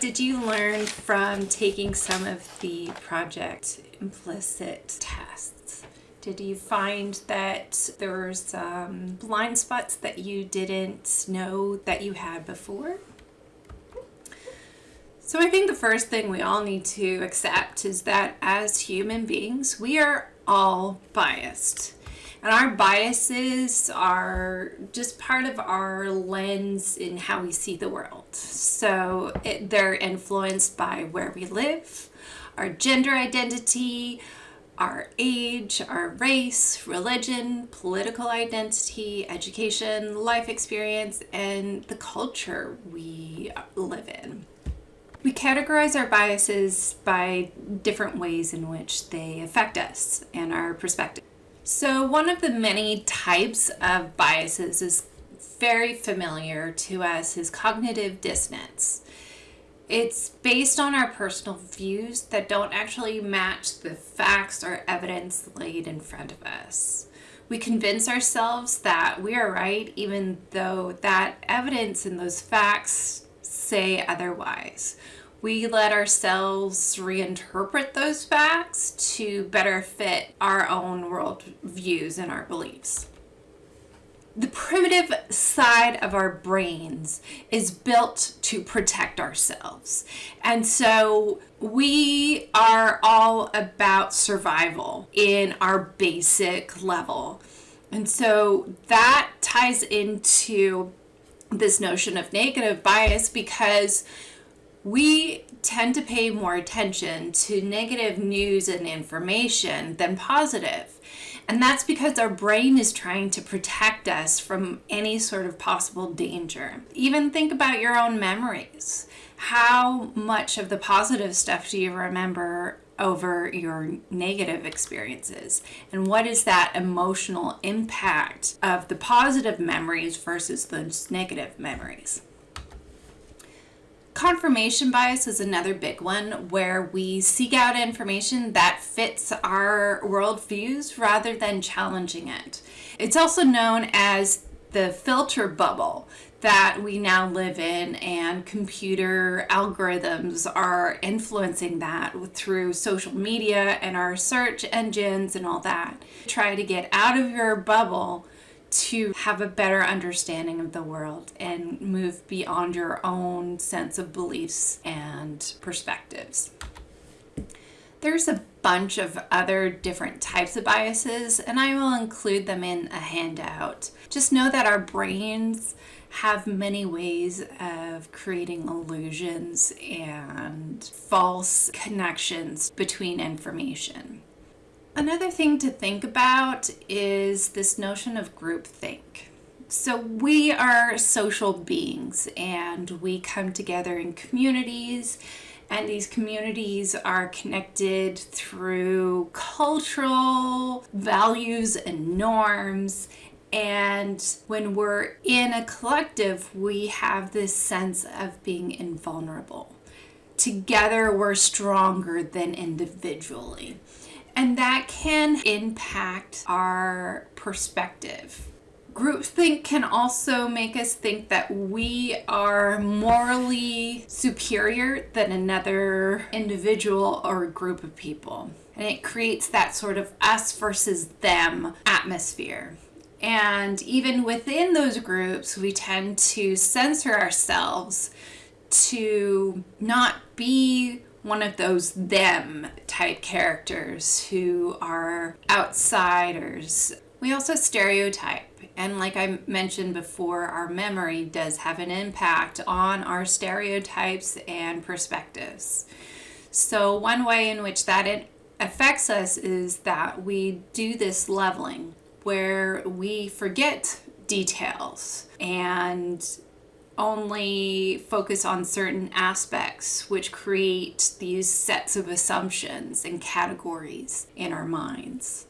did you learn from taking some of the project implicit tests? Did you find that there were some blind spots that you didn't know that you had before? So I think the first thing we all need to accept is that as human beings, we are all biased. And our biases are just part of our lens in how we see the world. So it, they're influenced by where we live, our gender identity, our age, our race, religion, political identity, education, life experience, and the culture we live in. We categorize our biases by different ways in which they affect us and our perspective. So one of the many types of biases is very familiar to us is cognitive dissonance. It's based on our personal views that don't actually match the facts or evidence laid in front of us. We convince ourselves that we are right even though that evidence and those facts say otherwise we let ourselves reinterpret those facts to better fit our own world views and our beliefs. The primitive side of our brains is built to protect ourselves. And so we are all about survival in our basic level. And so that ties into this notion of negative bias because we tend to pay more attention to negative news and information than positive. And that's because our brain is trying to protect us from any sort of possible danger. Even think about your own memories. How much of the positive stuff do you remember over your negative experiences? And what is that emotional impact of the positive memories versus those negative memories? Confirmation bias is another big one where we seek out information that fits our worldviews rather than challenging it. It's also known as the filter bubble that we now live in and computer algorithms are influencing that through social media and our search engines and all that. Try to get out of your bubble to have a better understanding of the world and move beyond your own sense of beliefs and perspectives. There's a bunch of other different types of biases, and I will include them in a handout. Just know that our brains have many ways of creating illusions and false connections between information. Another thing to think about is this notion of groupthink. So we are social beings and we come together in communities and these communities are connected through cultural values and norms. And when we're in a collective we have this sense of being invulnerable. Together we're stronger than individually and that can impact our perspective. Groupthink can also make us think that we are morally superior than another individual or group of people. And it creates that sort of us versus them atmosphere. And even within those groups, we tend to censor ourselves to not be one of those them type characters who are outsiders. We also stereotype. And like I mentioned before, our memory does have an impact on our stereotypes and perspectives. So one way in which that affects us is that we do this leveling where we forget details and only focus on certain aspects, which create these sets of assumptions and categories in our minds.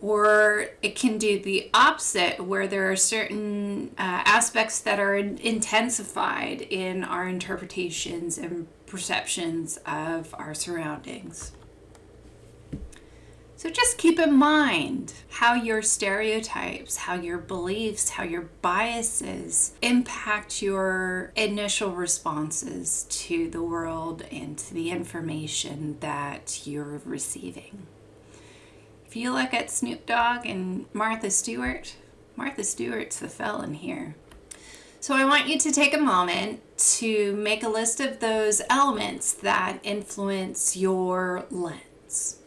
Or it can do the opposite, where there are certain uh, aspects that are intensified in our interpretations and perceptions of our surroundings. So just keep in mind how your stereotypes, how your beliefs, how your biases impact your initial responses to the world and to the information that you're receiving. If you look at Snoop Dogg and Martha Stewart, Martha Stewart's the felon here. So I want you to take a moment to make a list of those elements that influence your lens.